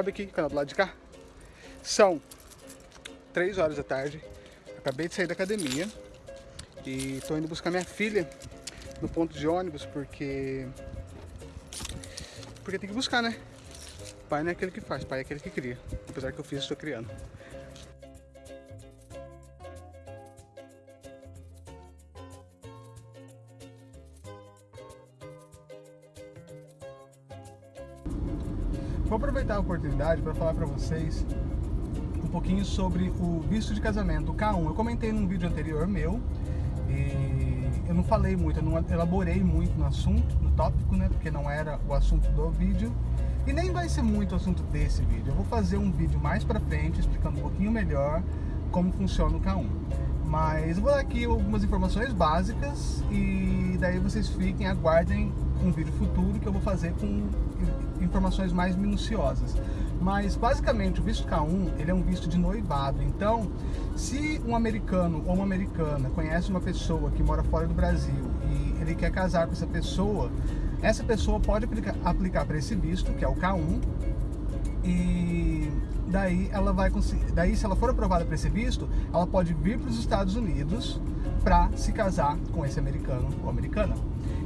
Sobe aqui, canal do lado de cá. São 3 horas da tarde. Acabei de sair da academia. E estou indo buscar minha filha no ponto de ônibus porque... Porque tem que buscar, né? Pai não é aquele que faz, pai é aquele que cria. Apesar que eu fiz, estou criando. Vou aproveitar a oportunidade para falar para vocês um pouquinho sobre o visto de casamento, o K1. Eu comentei num vídeo anterior meu e eu não falei muito, eu não elaborei muito no assunto, no tópico, né? Porque não era o assunto do vídeo. E nem vai ser muito o assunto desse vídeo. Eu vou fazer um vídeo mais pra frente, explicando um pouquinho melhor como funciona o K1. Mas eu vou dar aqui algumas informações básicas e daí vocês fiquem, aguardem um vídeo futuro que eu vou fazer com informações mais minuciosas. Mas basicamente o visto K1 ele é um visto de noivado. Então, se um americano ou uma americana conhece uma pessoa que mora fora do Brasil e ele quer casar com essa pessoa, essa pessoa pode aplicar, aplicar para esse visto, que é o K1, e daí ela vai conseguir, daí se ela for aprovada para esse visto, ela pode vir para os Estados Unidos para se casar com esse americano ou americana.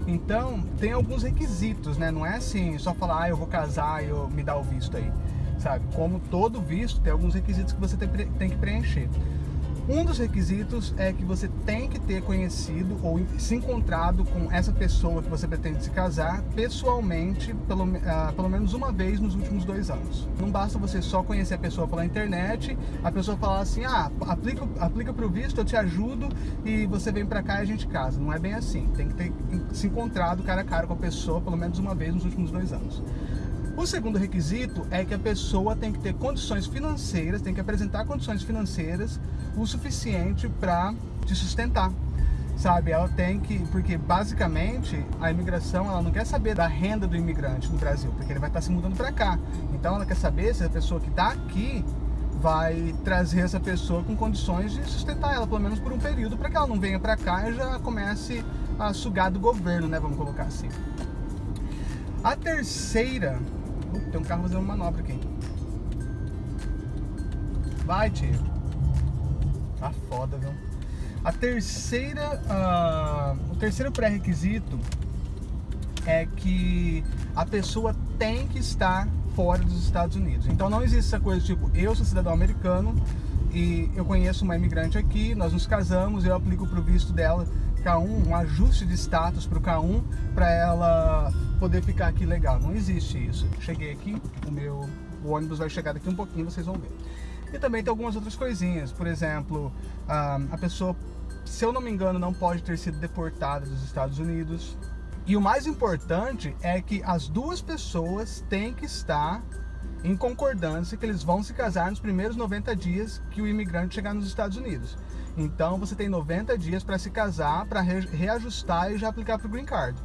Então, tem alguns requisitos, né? Não é assim, só falar, ah, eu vou casar e me dá o visto aí, sabe? Como todo visto, tem alguns requisitos que você tem, tem que preencher. Um dos requisitos é que você tem que ter conhecido ou se encontrado com essa pessoa que você pretende se casar pessoalmente, pelo, uh, pelo menos uma vez nos últimos dois anos. Não basta você só conhecer a pessoa pela internet, a pessoa falar assim, ah, aplica, aplica para o visto, eu te ajudo e você vem para cá e a gente casa. Não é bem assim, tem que ter se encontrado cara a cara com a pessoa pelo menos uma vez nos últimos dois anos. O segundo requisito é que a pessoa tem que ter condições financeiras, tem que apresentar condições financeiras o suficiente para te sustentar. Sabe, ela tem que, porque basicamente a imigração ela não quer saber da renda do imigrante no Brasil, porque ele vai estar se mudando para cá. Então ela quer saber se a pessoa que está aqui vai trazer essa pessoa com condições de sustentar ela, pelo menos por um período, para que ela não venha para cá e já comece a sugar do governo, né? Vamos colocar assim. A terceira tem um carro fazendo manobra aqui. Vai, tio. Tá foda, viu? A terceira, uh, o terceiro pré-requisito é que a pessoa tem que estar fora dos Estados Unidos. Então não existe essa coisa tipo, eu sou cidadão americano e eu conheço uma imigrante aqui, nós nos casamos, eu aplico para o visto dela K1, um ajuste de status para o K1 para ela poder ficar aqui legal. Não existe isso. Cheguei aqui, o meu o ônibus vai chegar daqui um pouquinho, vocês vão ver. E também tem algumas outras coisinhas, por exemplo, a pessoa, se eu não me engano, não pode ter sido deportada dos Estados Unidos. E o mais importante é que as duas pessoas têm que estar em concordância que eles vão se casar nos primeiros 90 dias que o imigrante chegar nos Estados Unidos. Então você tem 90 dias para se casar, para reajustar e já aplicar para o Green Card.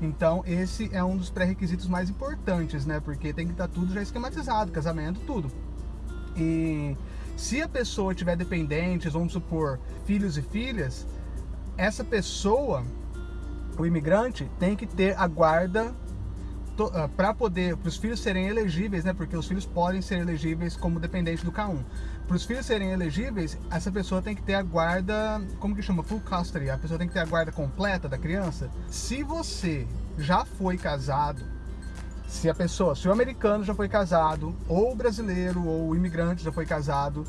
Então esse é um dos pré-requisitos mais importantes, né? Porque tem que estar tá tudo já esquematizado, casamento, tudo. E se a pessoa tiver dependentes, vamos supor, filhos e filhas, essa pessoa, o imigrante, tem que ter a guarda uh, para poder, para os filhos serem elegíveis, né? Porque os filhos podem ser elegíveis como dependente do K1. Para os filhos serem elegíveis, essa pessoa tem que ter a guarda, como que chama? Full custody. A pessoa tem que ter a guarda completa da criança. Se você já foi casado, se a pessoa, se o americano já foi casado, ou o brasileiro, ou o imigrante já foi casado,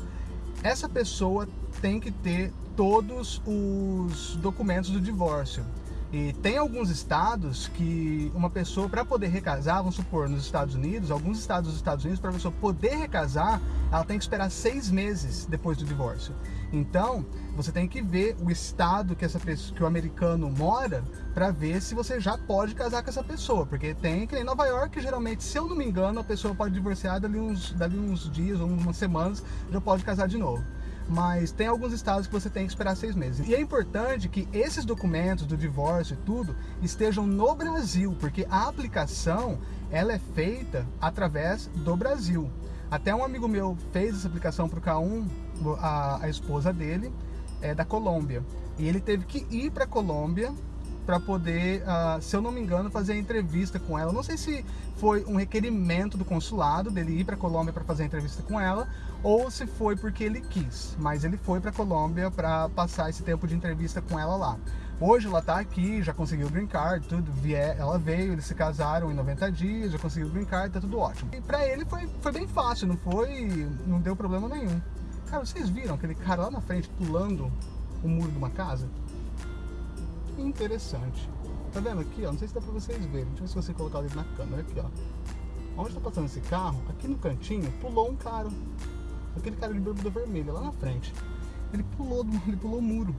essa pessoa tem que ter todos os documentos do divórcio. E tem alguns estados que uma pessoa, para poder recasar, vamos supor, nos Estados Unidos, alguns estados dos Estados Unidos, para a pessoa poder recasar, ela tem que esperar seis meses depois do divórcio. Então, você tem que ver o estado que, essa pessoa, que o americano mora para ver se você já pode casar com essa pessoa. Porque tem que em Nova York, geralmente, se eu não me engano, a pessoa pode divorciar dali uns, dali uns dias ou umas semanas, já pode casar de novo mas tem alguns estados que você tem que esperar seis meses. E é importante que esses documentos do divórcio e tudo estejam no Brasil, porque a aplicação ela é feita através do Brasil. Até um amigo meu fez essa aplicação para o K1, a, a esposa dele é da Colômbia. E ele teve que ir para a Colômbia para poder, uh, se eu não me engano, fazer a entrevista com ela. Não sei se foi um requerimento do consulado dele ir para Colômbia para fazer a entrevista com ela ou se foi porque ele quis, mas ele foi para Colômbia para passar esse tempo de entrevista com ela lá. Hoje ela tá aqui, já conseguiu o green card, tudo, vier, ela veio, eles se casaram em 90 dias, já conseguiu o green card, tá tudo ótimo. E pra ele foi, foi bem fácil, não foi, não deu problema nenhum. Cara, vocês viram aquele cara lá na frente pulando o muro de uma casa? Interessante. Tá vendo aqui, ó? Não sei se dá pra vocês verem. Deixa eu ver se você colocar dedo na câmera aqui, ó. Onde tá passando esse carro, aqui no cantinho, pulou um cara. Aquele cara de bermuda vermelha, lá na frente. Ele pulou, ele pulou o muro.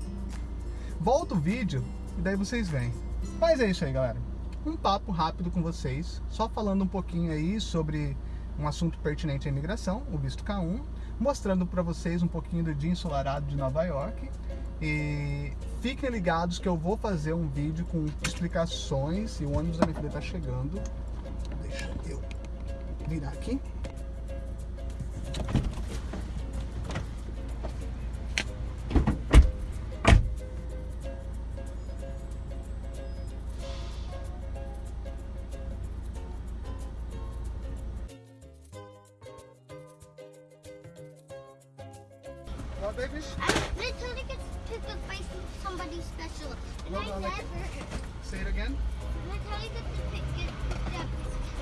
Volta o vídeo e daí vocês veem. Mas é isso aí, galera. Um papo rápido com vocês, só falando um pouquinho aí sobre um assunto pertinente à imigração, o visto K1, mostrando para vocês um pouquinho do dia ensolarado de Nova York. E fiquem ligados que eu vou fazer um vídeo com explicações e o ônibus da minha filha tá chegando. Deixa eu virar aqui. What, babies? I literally get picked up by somebody special. And No, I no, never, Say it again. literally get picked get picked up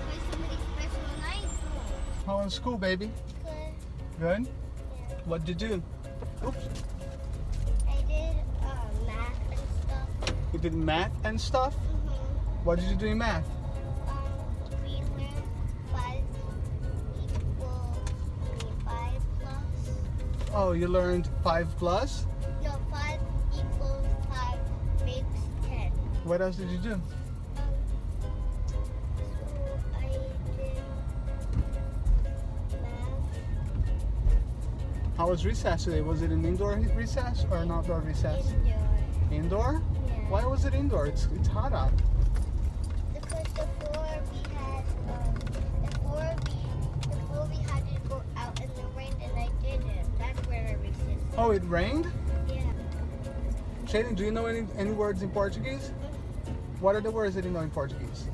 by somebody special. And I don't. How was school, baby? Good. Good. Yeah. What did you do? Oops. I did uh, math and stuff. You did math and stuff? Mm-hmm. What did you do in math? Um, we learned five equal, I plus. Oh, you learned 5 plus? What else did you do? So I did math. How was recess today? Was it an indoor recess or an outdoor recess? Indoor. Indoor? Yeah. Why was it indoor? It's, it's hot out. Because before we had, um, before we, before we had to go out in the rain, and I didn't. That's where I resisted. Oh, it rained? Yeah. Shaden, do you know any, any words in Portuguese? What are the words that you know in Portuguese?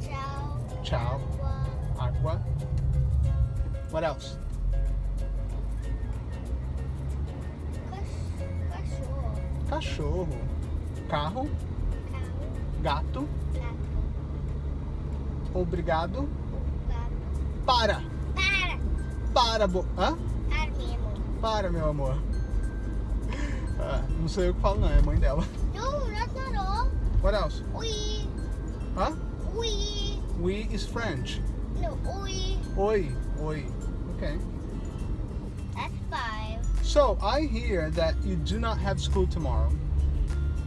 Ciao. Aqua. Aqua. What else? Cach- Cachorro. Cachorro. Carro. Cow. Gato. Gato. Obrigado. Gato. Para! Para! Para, bo... Hã? Para mesmo. Para, meu amor. Ah, não sou eu que falo, não. É a mãe dela. What else? Oi. Hã? Oui. Oui is French. No, oi. Oi. Oi. Okay. That's five. So, I hear that you do not have school tomorrow.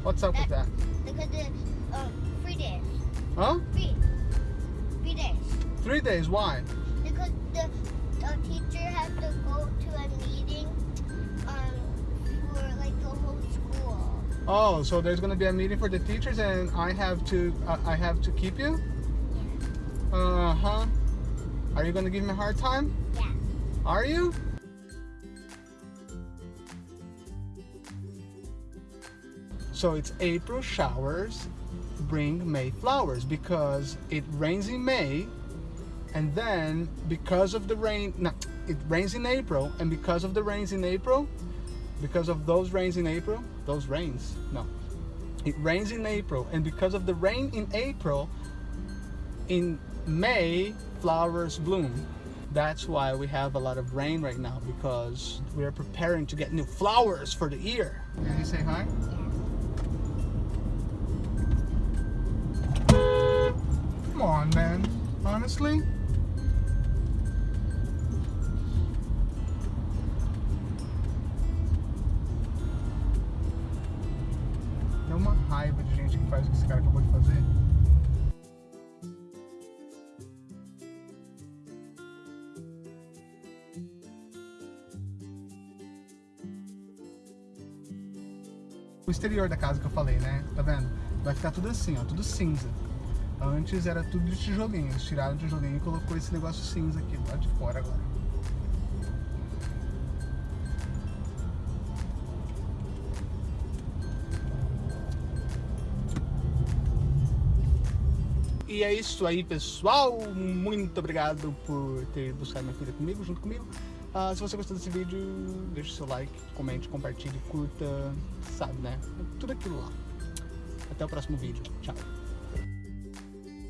What's up with that? Because it's um, three days. Huh? Three. Three days. Three days. Why? Because the, the teacher has to go to Oh, so there's gonna be a meeting for the teachers, and I have to uh, I have to keep you. Yeah. Uh huh. Are you gonna give me a hard time? Yeah. Are you? So it's April showers bring May flowers because it rains in May and then because of the rain no, it rains in April and because of the rains in April because of those rains in April those rains no. It rains in April and because of the rain in April in May flowers bloom. That's why we have a lot of rain right now because we are preparing to get new flowers for the year. Can you say hi? Come on man. Honestly que faz o que esse cara acabou de fazer. O exterior da casa que eu falei, né? Tá vendo? Vai ficar tudo assim, ó, tudo cinza. Antes era tudo de tijolinho, eles tiraram o tijolinho e colocou esse negócio cinza aqui lado de fora agora. E é isso aí, pessoal. Muito obrigado por ter buscado minha filha comigo, junto comigo. Uh, se você gostou desse vídeo, deixe seu like, comente, compartilhe, curta, sabe, né? Tudo aquilo lá. Até o próximo vídeo. Tchau.